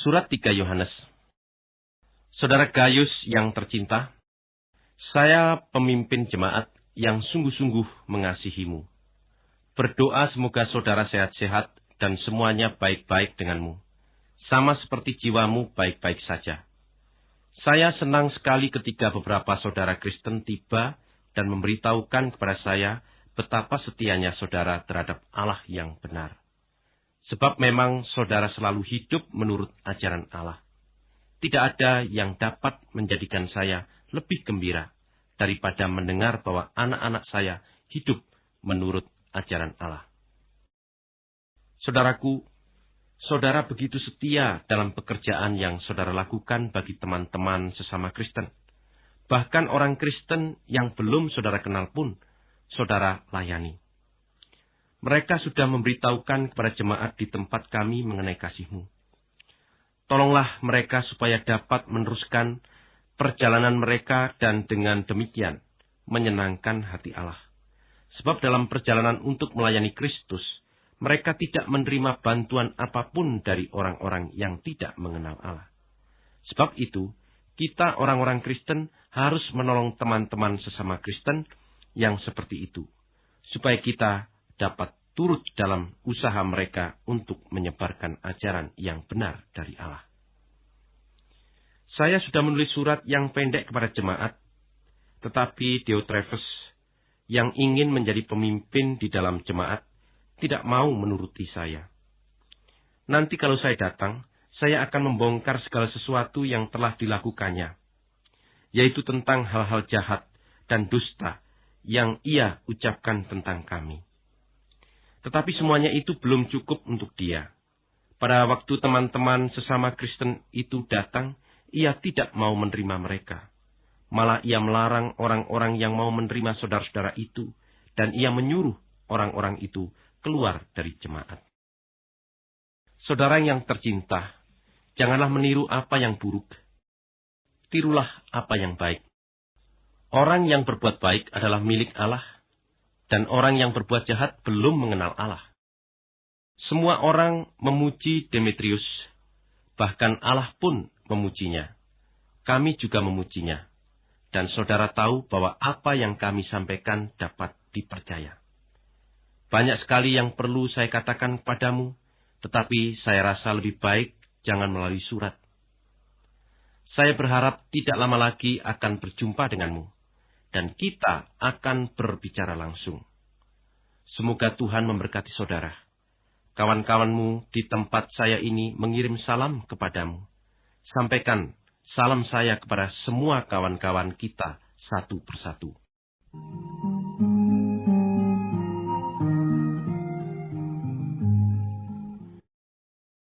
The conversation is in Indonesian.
Surat 3 Yohanes Saudara Gayus yang tercinta, saya pemimpin jemaat yang sungguh-sungguh mengasihimu. Berdoa semoga saudara sehat-sehat dan semuanya baik-baik denganmu. Sama seperti jiwamu baik-baik saja. Saya senang sekali ketika beberapa saudara Kristen tiba dan memberitahukan kepada saya betapa setianya saudara terhadap Allah yang benar. Sebab memang saudara selalu hidup menurut ajaran Allah. Tidak ada yang dapat menjadikan saya lebih gembira daripada mendengar bahwa anak-anak saya hidup menurut ajaran Allah. Saudaraku, saudara begitu setia dalam pekerjaan yang saudara lakukan bagi teman-teman sesama Kristen. Bahkan orang Kristen yang belum saudara kenal pun, saudara layani. Mereka sudah memberitahukan kepada jemaat di tempat kami mengenai kasihmu. Tolonglah mereka supaya dapat meneruskan perjalanan mereka dan dengan demikian menyenangkan hati Allah. Sebab dalam perjalanan untuk melayani Kristus, mereka tidak menerima bantuan apa pun dari orang-orang yang tidak mengenal Allah. Sebab itu, kita orang-orang Kristen harus menolong teman-teman sesama Kristen yang seperti itu, supaya kita dapat turut dalam usaha mereka untuk menyebarkan ajaran yang benar dari Allah. Saya sudah menulis surat yang pendek kepada jemaat, tetapi Diotrephes yang ingin menjadi pemimpin di dalam jemaat tidak mau menuruti saya. Nanti kalau saya datang, saya akan membongkar segala sesuatu yang telah dilakukannya, yaitu tentang hal-hal jahat dan dusta yang ia ucapkan tentang kami. Tetapi semuanya itu belum cukup untuk dia. Pada waktu teman-teman sesama Kristen itu datang, ia tidak mau menerima mereka. Malah ia melarang orang-orang yang mau menerima saudara-saudara itu, dan ia menyuruh orang-orang itu keluar dari jemaat. Saudara yang tercinta, janganlah meniru apa yang buruk. Tirulah apa yang baik. Orang yang berbuat baik adalah milik Allah, dan orang yang berbuat jahat belum mengenal Allah. Semua orang memuji Demetrius, bahkan Allah pun memujinya. Kami juga memujinya, dan saudara tahu bahwa apa yang kami sampaikan dapat dipercaya. Banyak sekali yang perlu saya katakan kepadamu, tetapi saya rasa lebih baik jangan melalui surat. Saya berharap tidak lama lagi akan berjumpa denganmu dan kita akan berbicara langsung. Semoga Tuhan memberkati saudara. Kawan-kawanmu di tempat saya ini mengirim salam kepadamu. Sampaikan salam saya kepada semua kawan-kawan kita satu persatu.